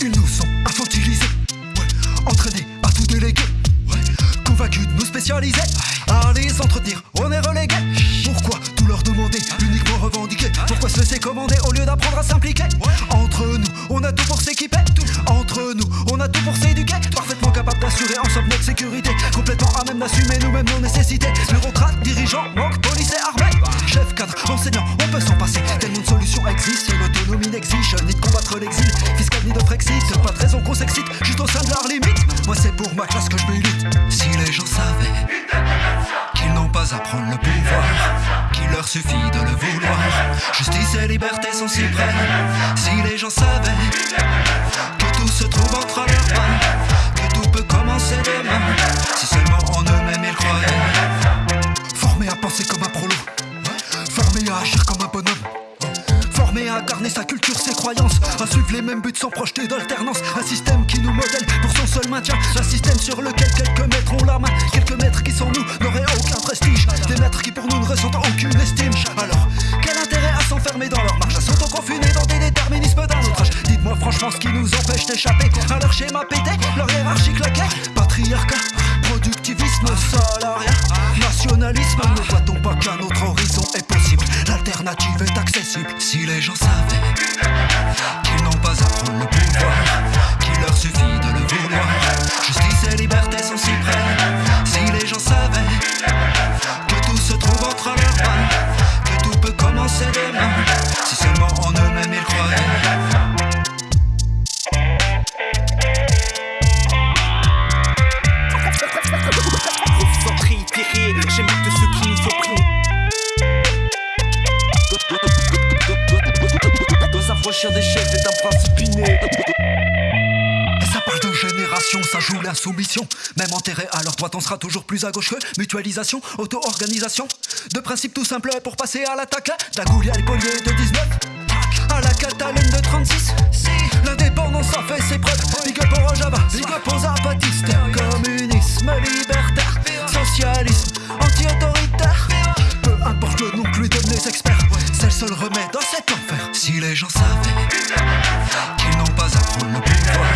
Ils nous ont infantilisés, ouais, entraînés à tout déléguer, ouais, convaincus de nous spécialiser, à les entretenir, on est relégués. Pourquoi tout leur demander, uniquement revendiquer? Pourquoi se laisser commander au lieu d'apprendre à s'impliquer? Entre nous, on a tout pour s'équiper, entre nous, on a tout pour s'éduquer, parfaitement capable d'assurer ensemble notre sécurité, complètement à même d'assumer nous-mêmes nos nécessités. Bureaucrates, dirigeants, banques, police et armée, chef, cadre, enseignant, on peut s'en passer. Tellement de solutions existent, n'exige ni de combattre l'exil, fiscal ni de Frexit, pas de raison qu'on s'excite, juste au sein de leurs limites. Moi c'est pour ma classe que je milite. Si les gens savaient qu'ils n'ont pas à prendre le pouvoir, qu'il leur suffit de le vouloir, justice et liberté sont si près. Si les gens savaient que tout se trouve entre leurs mains, que tout peut commencer demain, si seulement en eux-mêmes ils croyaient. Formés à penser comme sa culture, ses croyances, à suivre les mêmes buts sans projeter d'alternance. Un système qui nous modèle pour son seul maintien. Un système sur lequel quelques maîtres ont la main. Quelques maîtres qui sans nous n'auraient aucun prestige. Des maîtres qui pour nous ne ressentent aucune estime. Alors, quel intérêt à s'enfermer dans leur marche, à s'auto-confiner dans des déterminismes d'un autre âge Dites-moi franchement ce qui nous empêche d'échapper à leur schéma pété, leur hiérarchie claquée. Patriarcat, productivisme, salariat, Si les gens savaient Un des chefs et d'un principe ça parle de génération, ça joue l'insoumission. Même enterré à leur droite, on sera toujours plus à gauche mutualisation, auto-organisation. De principe tout simple pour passer à l'attaque. D'Agoulia et Polier de 19. À la Catalogne seul remède dans cet enfer. Si les gens savaient qu'ils n'ont pas à prendre le pouvoir.